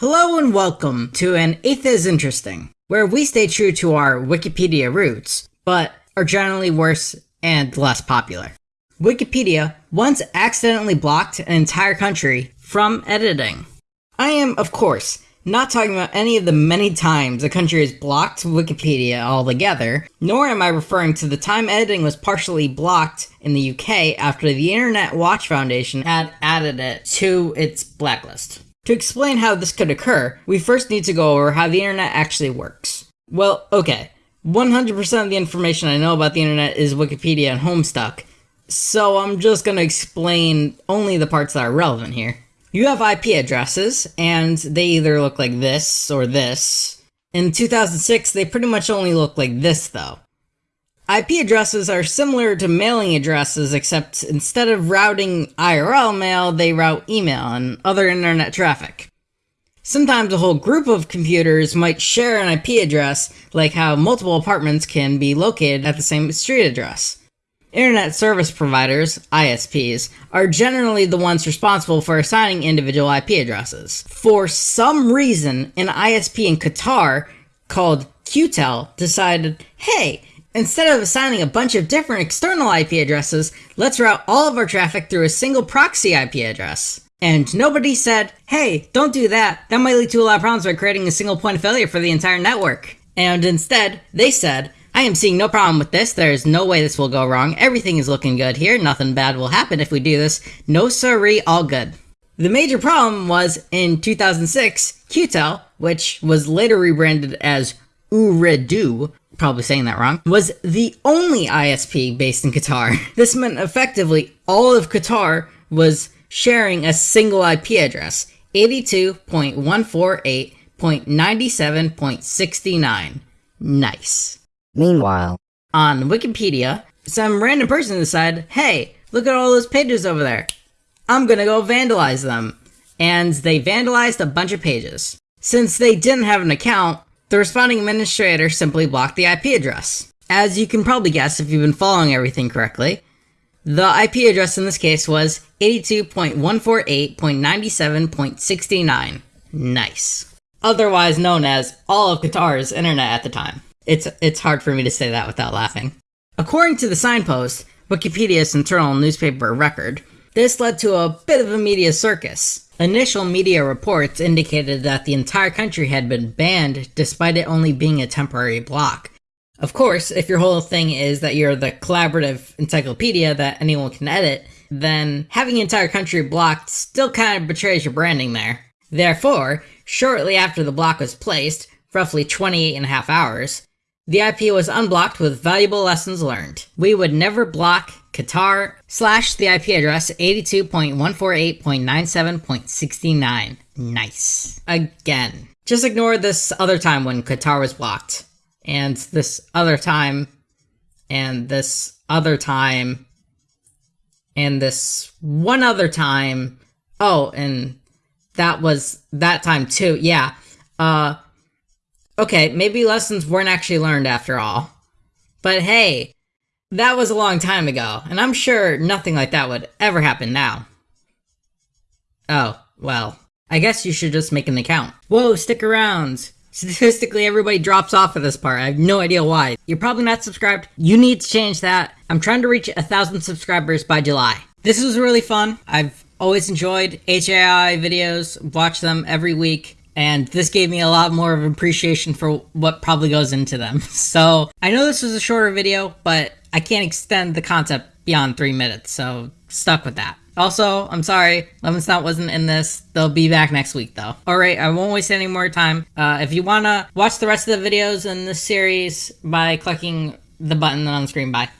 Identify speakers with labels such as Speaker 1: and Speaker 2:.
Speaker 1: Hello and welcome to an Eighth as Interesting, where we stay true to our Wikipedia roots, but are generally worse and less popular. Wikipedia once accidentally blocked an entire country from editing. I am, of course, not talking about any of the many times a country has blocked Wikipedia altogether, nor am I referring to the time editing was partially blocked in the UK after the Internet Watch Foundation had added it to its blacklist. To explain how this could occur, we first need to go over how the internet actually works. Well, okay, 100% of the information I know about the internet is Wikipedia and Homestuck, so I'm just gonna explain only the parts that are relevant here. You have IP addresses, and they either look like this or this. In 2006, they pretty much only look like this, though. IP addresses are similar to mailing addresses, except instead of routing IRL mail, they route email and other internet traffic. Sometimes a whole group of computers might share an IP address, like how multiple apartments can be located at the same street address. Internet service providers, ISPs, are generally the ones responsible for assigning individual IP addresses. For some reason, an ISP in Qatar called QTEL decided, hey, instead of assigning a bunch of different external IP addresses, let's route all of our traffic through a single proxy IP address. And nobody said, hey, don't do that. That might lead to a lot of problems by creating a single point of failure for the entire network. And instead, they said, I am seeing no problem with this. There is no way this will go wrong. Everything is looking good here. Nothing bad will happen if we do this. No siree, all good. The major problem was in 2006, QTEL, which was later rebranded as Ooredoo, probably saying that wrong, was the only ISP based in Qatar. This meant effectively all of Qatar was sharing a single IP address, 82.148.97.69. Nice.
Speaker 2: Meanwhile,
Speaker 1: On Wikipedia, some random person decided, hey, look at all those pages over there. I'm gonna go vandalize them. And they vandalized a bunch of pages. Since they didn't have an account, the responding administrator simply blocked the IP address. As you can probably guess if you've been following everything correctly, the IP address in this case was 82.148.97.69. Nice. Otherwise known as all of Qatar's internet at the time. It's, it's hard for me to say that without laughing. According to the signpost, Wikipedia's internal newspaper record, this led to a bit of a media circus. Initial media reports indicated that the entire country had been banned despite it only being a temporary block. Of course, if your whole thing is that you're the collaborative encyclopedia that anyone can edit, then having the entire country blocked still kind of betrays your branding there. Therefore, shortly after the block was placed, roughly 28 and a half hours, the IP was unblocked with valuable lessons learned. We would never block Qatar slash the IP address 82.148.97.69. Nice. Again. Just ignore this other time when Qatar was blocked. And this other time. And this other time. And this one other time. Oh, and that was that time too. Yeah. Uh, okay, maybe lessons weren't actually learned after all. But hey, that was a long time ago, and I'm sure nothing like that would ever happen now. Oh, well, I guess you should just make an account. Whoa, stick around. Statistically, everybody drops off at this part. I have no idea why. You're probably not subscribed. You need to change that. I'm trying to reach a thousand subscribers by July. This was really fun. I've always enjoyed HAI videos, watch them every week and this gave me a lot more of appreciation for what probably goes into them. So I know this was a shorter video, but I can't extend the concept beyond three minutes, so stuck with that. Also, I'm sorry, Lemon Snout wasn't in this. They'll be back next week though. Alright, I won't waste any more time. Uh, if you wanna watch the rest of the videos in this series by clicking the button on the screen, bye.